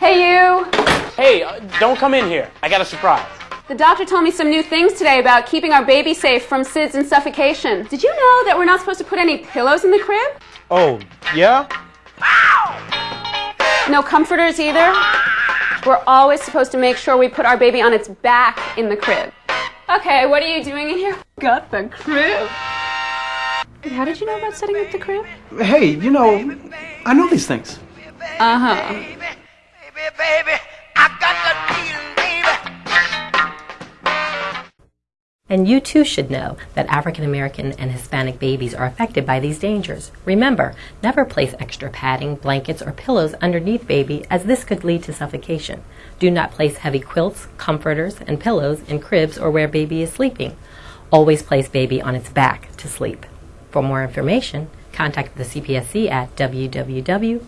Hey, you. Hey, uh, don't come in here. I got a surprise. The doctor told me some new things today about keeping our baby safe from SIDS and suffocation. Did you know that we're not supposed to put any pillows in the crib? Oh, yeah? No comforters either? We're always supposed to make sure we put our baby on its back in the crib. Okay, what are you doing in here? Got the crib. How did you know about setting up the crib? Hey, you know, I know these things. Uh huh. baby, baby, I got the feeling, baby. And you too should know that African American and Hispanic babies are affected by these dangers. Remember, never place extra padding, blankets, or pillows underneath baby as this could lead to suffocation. Do not place heavy quilts, comforters, and pillows in cribs or where baby is sleeping. Always place baby on its back to sleep. For more information, contact the CPSC at www.cpsc.gov.